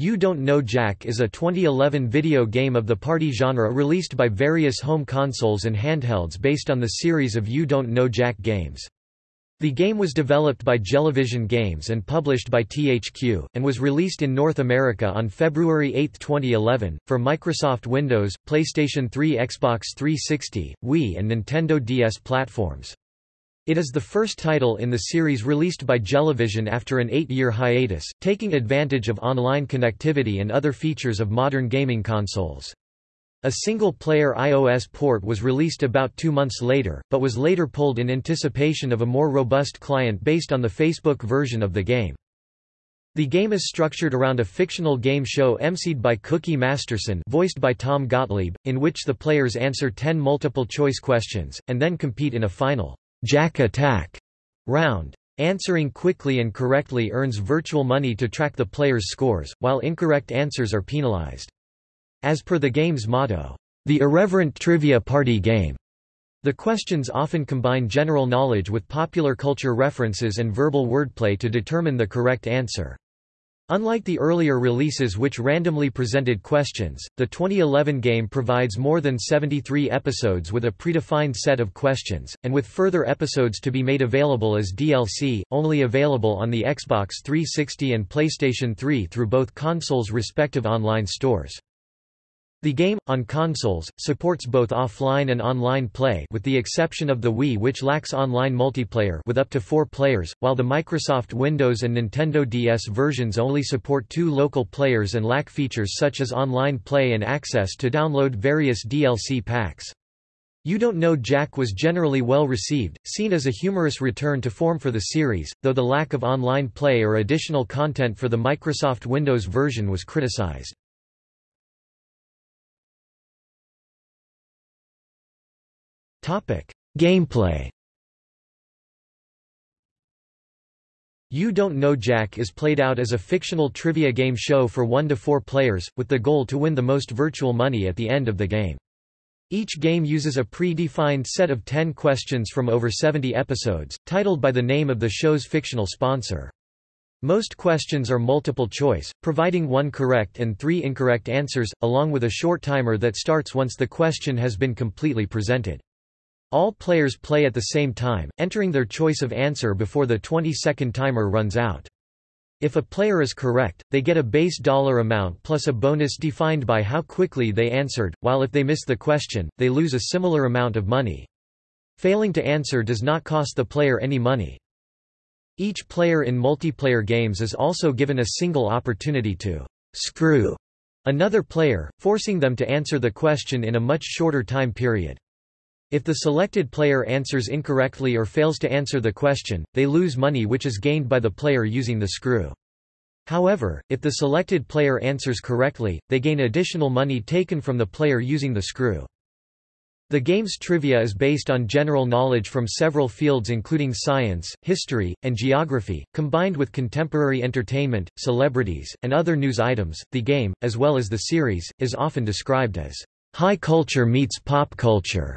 You Don't Know Jack is a 2011 video game of the party genre released by various home consoles and handhelds based on the series of You Don't Know Jack games. The game was developed by Jellyvision Games and published by THQ, and was released in North America on February 8, 2011, for Microsoft Windows, PlayStation 3 Xbox 360, Wii and Nintendo DS platforms. It is the first title in the series released by Jellyvision after an eight-year hiatus, taking advantage of online connectivity and other features of modern gaming consoles. A single-player iOS port was released about two months later, but was later pulled in anticipation of a more robust client based on the Facebook version of the game. The game is structured around a fictional game show emceed by Cookie Masterson voiced by Tom Gottlieb, in which the players answer ten multiple-choice questions, and then compete in a final Jack Attack round. Answering quickly and correctly earns virtual money to track the player's scores, while incorrect answers are penalized. As per the game's motto, the irreverent trivia party game, the questions often combine general knowledge with popular culture references and verbal wordplay to determine the correct answer. Unlike the earlier releases which randomly presented questions, the 2011 game provides more than 73 episodes with a predefined set of questions, and with further episodes to be made available as DLC, only available on the Xbox 360 and PlayStation 3 through both consoles' respective online stores. The game, on consoles, supports both offline and online play with the exception of the Wii which lacks online multiplayer with up to four players, while the Microsoft Windows and Nintendo DS versions only support two local players and lack features such as online play and access to download various DLC packs. You Don't Know Jack was generally well received, seen as a humorous return to form for the series, though the lack of online play or additional content for the Microsoft Windows version was criticized. Gameplay You Don't Know Jack is played out as a fictional trivia game show for one to four players, with the goal to win the most virtual money at the end of the game. Each game uses a pre-defined set of 10 questions from over 70 episodes, titled by the name of the show's fictional sponsor. Most questions are multiple choice, providing one correct and three incorrect answers, along with a short timer that starts once the question has been completely presented. All players play at the same time, entering their choice of answer before the 20-second timer runs out. If a player is correct, they get a base dollar amount plus a bonus defined by how quickly they answered, while if they miss the question, they lose a similar amount of money. Failing to answer does not cost the player any money. Each player in multiplayer games is also given a single opportunity to screw another player, forcing them to answer the question in a much shorter time period. If the selected player answers incorrectly or fails to answer the question, they lose money which is gained by the player using the screw. However, if the selected player answers correctly, they gain additional money taken from the player using the screw. The game's trivia is based on general knowledge from several fields including science, history, and geography, combined with contemporary entertainment, celebrities, and other news items. The game, as well as the series, is often described as high culture meets pop culture.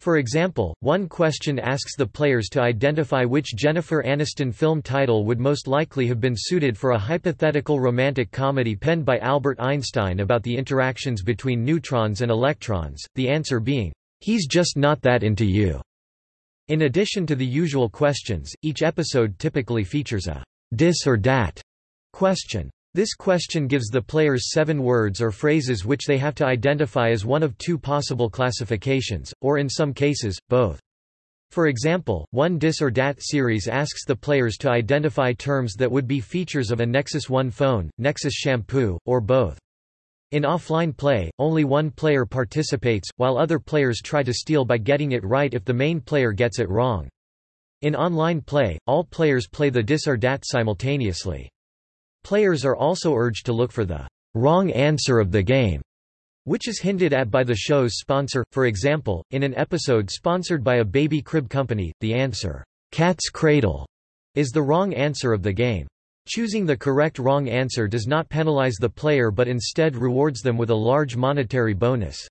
For example, one question asks the players to identify which Jennifer Aniston film title would most likely have been suited for a hypothetical romantic comedy penned by Albert Einstein about the interactions between neutrons and electrons, the answer being, "'He's just not that into you'". In addition to the usual questions, each episode typically features a "'dis or dat' question. This question gives the players seven words or phrases which they have to identify as one of two possible classifications, or in some cases, both. For example, one Dis or Dat series asks the players to identify terms that would be features of a Nexus One phone, Nexus shampoo, or both. In offline play, only one player participates, while other players try to steal by getting it right if the main player gets it wrong. In online play, all players play the Dis or Dat simultaneously. Players are also urged to look for the wrong answer of the game, which is hinted at by the show's sponsor. For example, in an episode sponsored by a baby crib company, the answer, Cat's Cradle, is the wrong answer of the game. Choosing the correct wrong answer does not penalize the player but instead rewards them with a large monetary bonus.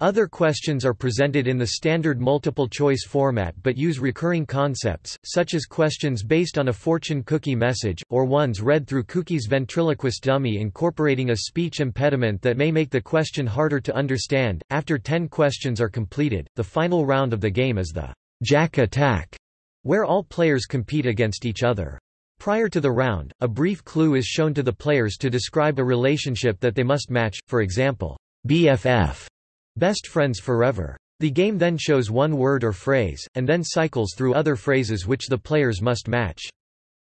Other questions are presented in the standard multiple-choice format but use recurring concepts, such as questions based on a fortune cookie message, or ones read through Cookie's ventriloquist dummy incorporating a speech impediment that may make the question harder to understand. After 10 questions are completed, the final round of the game is the Jack Attack, where all players compete against each other. Prior to the round, a brief clue is shown to the players to describe a relationship that they must match, for example, BFF Best Friends Forever. The game then shows one word or phrase, and then cycles through other phrases which the players must match.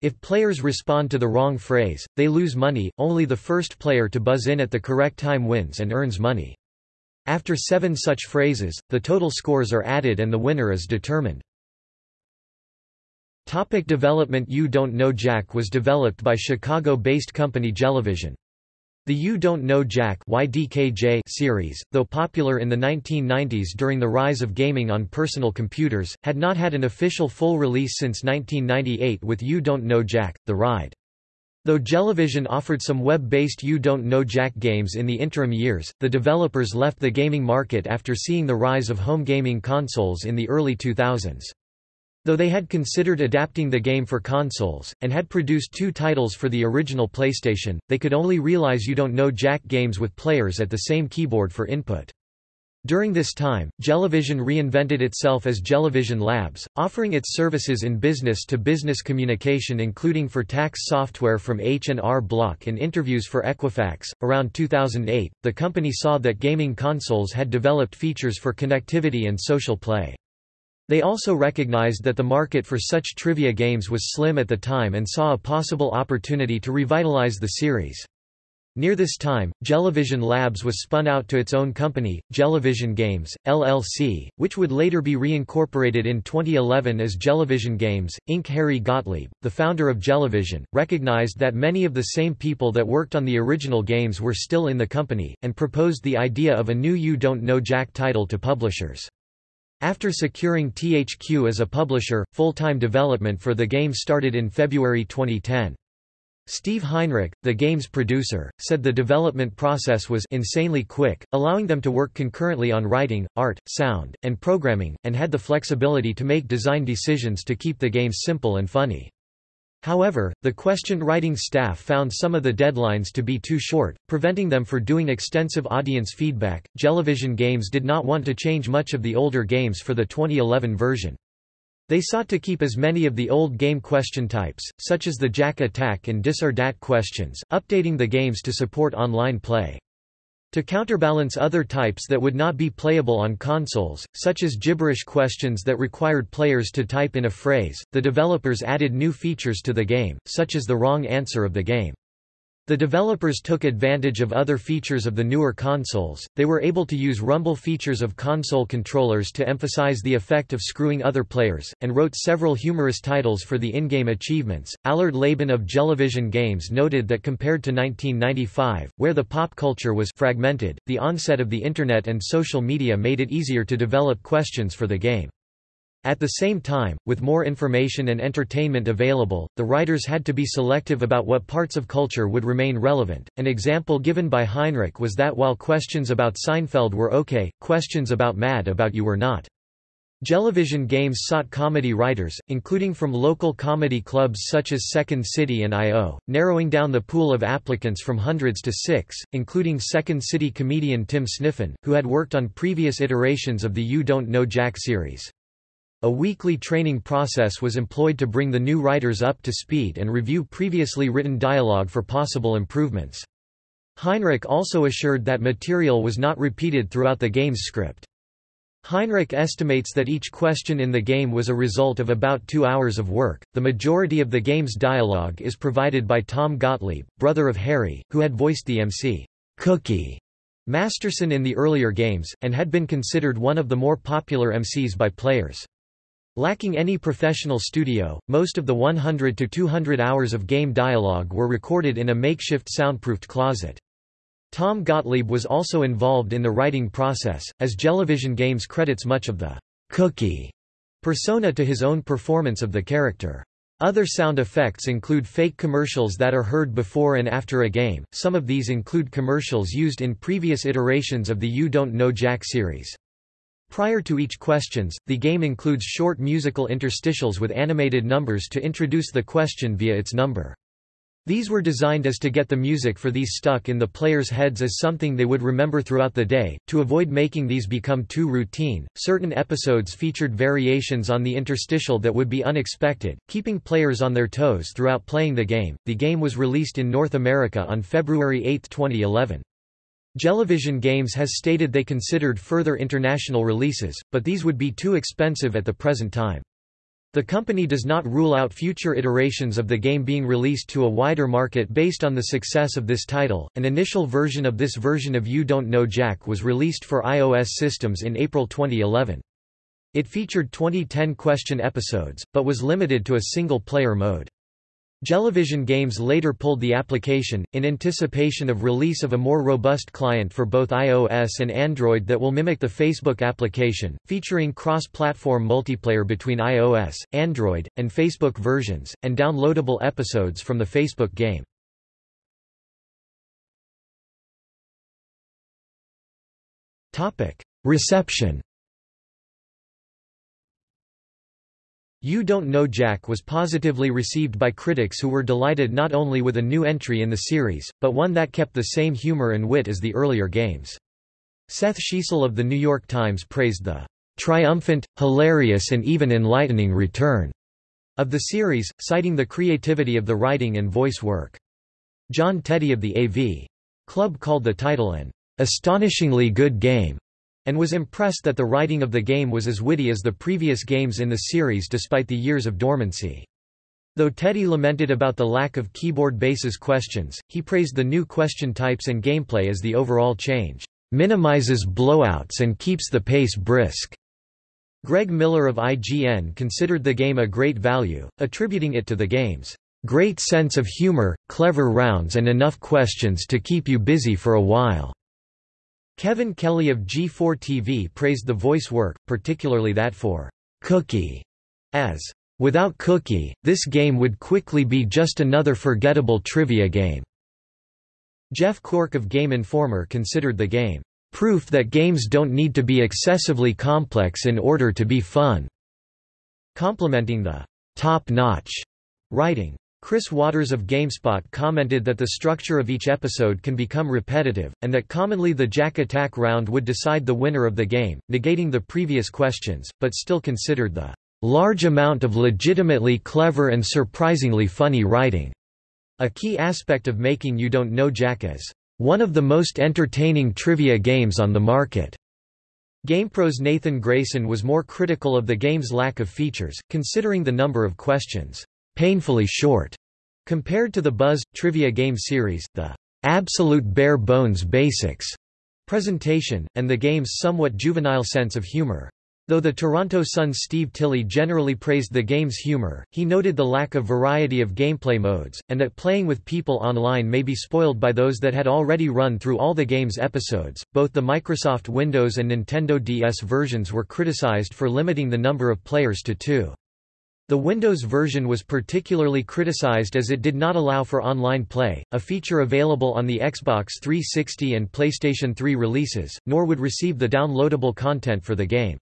If players respond to the wrong phrase, they lose money, only the first player to buzz in at the correct time wins and earns money. After seven such phrases, the total scores are added and the winner is determined. Topic development You Don't Know Jack was developed by Chicago-based company Jellyvision. The You Don't Know Jack YDKJ series, though popular in the 1990s during the rise of gaming on personal computers, had not had an official full release since 1998 with You Don't Know Jack, The Ride. Though Jellyvision offered some web-based You Don't Know Jack games in the interim years, the developers left the gaming market after seeing the rise of home gaming consoles in the early 2000s. Though they had considered adapting the game for consoles, and had produced two titles for the original PlayStation, they could only realize You Don't Know Jack games with players at the same keyboard for input. During this time, Jellyvision reinvented itself as Jellyvision Labs, offering its services in business-to-business -business communication including for tax software from H&R Block and interviews for Equifax. Around 2008, the company saw that gaming consoles had developed features for connectivity and social play. They also recognized that the market for such trivia games was slim at the time and saw a possible opportunity to revitalize the series. Near this time, Jellyvision Labs was spun out to its own company, Jellyvision Games, LLC, which would later be reincorporated in 2011 as Jellyvision Games, Inc. Harry Gottlieb, the founder of Jellyvision, recognized that many of the same people that worked on the original games were still in the company, and proposed the idea of a new You Don't Know Jack title to publishers. After securing THQ as a publisher, full-time development for the game started in February 2010. Steve Heinrich, the game's producer, said the development process was insanely quick, allowing them to work concurrently on writing, art, sound, and programming, and had the flexibility to make design decisions to keep the game simple and funny. However, the question-writing staff found some of the deadlines to be too short, preventing them for doing extensive audience feedback. Jellyvision Games did not want to change much of the older games for the 2011 version. They sought to keep as many of the old game question types, such as the Jack Attack and Dis or Dat questions, updating the games to support online play. To counterbalance other types that would not be playable on consoles, such as gibberish questions that required players to type in a phrase, the developers added new features to the game, such as the wrong answer of the game. The developers took advantage of other features of the newer consoles, they were able to use rumble features of console controllers to emphasize the effect of screwing other players, and wrote several humorous titles for the in-game achievements. Allard Laban of Jellyvision Games noted that compared to 1995, where the pop culture was fragmented, the onset of the Internet and social media made it easier to develop questions for the game. At the same time, with more information and entertainment available, the writers had to be selective about what parts of culture would remain relevant. An example given by Heinrich was that while questions about Seinfeld were okay, questions about Mad About You were not. Jellyvision Games sought comedy writers, including from local comedy clubs such as Second City and I.O., narrowing down the pool of applicants from hundreds to six, including Second City comedian Tim Sniffen, who had worked on previous iterations of the You Don't Know Jack series. A weekly training process was employed to bring the new writers up to speed and review previously written dialogue for possible improvements. Heinrich also assured that material was not repeated throughout the game's script. Heinrich estimates that each question in the game was a result of about two hours of work. The majority of the game's dialogue is provided by Tom Gottlieb, brother of Harry, who had voiced the MC Cookie Masterson in the earlier games, and had been considered one of the more popular MCs by players. Lacking any professional studio, most of the 100 to 200 hours of game dialogue were recorded in a makeshift soundproofed closet. Tom Gottlieb was also involved in the writing process, as Jellyvision Games credits much of the cookie persona to his own performance of the character. Other sound effects include fake commercials that are heard before and after a game, some of these include commercials used in previous iterations of the You Don't Know Jack series. Prior to each questions, the game includes short musical interstitials with animated numbers to introduce the question via its number. These were designed as to get the music for these stuck in the players' heads as something they would remember throughout the day. To avoid making these become too routine, certain episodes featured variations on the interstitial that would be unexpected, keeping players on their toes throughout playing the game. The game was released in North America on February 8, 2011. Jellyvision Games has stated they considered further international releases, but these would be too expensive at the present time. The company does not rule out future iterations of the game being released to a wider market based on the success of this title. An initial version of this version of You Don't Know Jack was released for iOS systems in April 2011. It featured 2010 question episodes, but was limited to a single player mode. Jellyvision Games later pulled the application, in anticipation of release of a more robust client for both iOS and Android that will mimic the Facebook application, featuring cross-platform multiplayer between iOS, Android, and Facebook versions, and downloadable episodes from the Facebook game. Reception You Don't Know Jack was positively received by critics who were delighted not only with a new entry in the series, but one that kept the same humor and wit as the earlier games. Seth Schiesel of The New York Times praised the triumphant, hilarious and even enlightening return of the series, citing the creativity of the writing and voice work. John Teti of the AV Club called the title an astonishingly good game and was impressed that the writing of the game was as witty as the previous games in the series despite the years of dormancy. Though Teti lamented about the lack of keyboard basis questions, he praised the new question types and gameplay as the overall change minimizes blowouts and keeps the pace brisk. Greg Miller of IGN considered the game a great value, attributing it to the game's great sense of humor, clever rounds and enough questions to keep you busy for a while. Kevin Kelly of G4 TV praised the voice work, particularly that for Cookie, as Without Cookie, this game would quickly be just another forgettable trivia game. Jeff Cork of Game Informer considered the game proof that games don't need to be excessively complex in order to be fun, complimenting the top-notch writing. Chris Watters of GameSpot commented that the structure of each episode can become repetitive, and that commonly the Jack Attack round would decide the winner of the game, negating the previous questions, but still considered the large amount of legitimately clever and surprisingly funny writing a key aspect of making You Don't Know Jack as one of the most entertaining trivia games on the market. GamePro's Nathan Grayson was more critical of the game's lack of features, considering the number of questions painfully short. Compared to the Buzz Trivia game series, the absolute bare bones basics presentation, and the game's somewhat juvenile sense of humor. Though the Toronto Sun's Steve Tilley generally praised the game's humor, he noted the lack of variety of gameplay modes, and that playing with people online may be spoiled by those that had already run through all the game's episodes. Both the Microsoft Windows and Nintendo DS versions were criticized for limiting the number of players to two. The Windows version was particularly criticized as it did not allow for online play, a feature available on the Xbox 360 and PlayStation 3 releases, nor would receive the downloadable content for the game.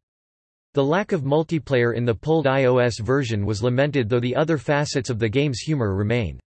The lack of multiplayer in the pulled iOS version was lamented though the other facets of the game's humor remained.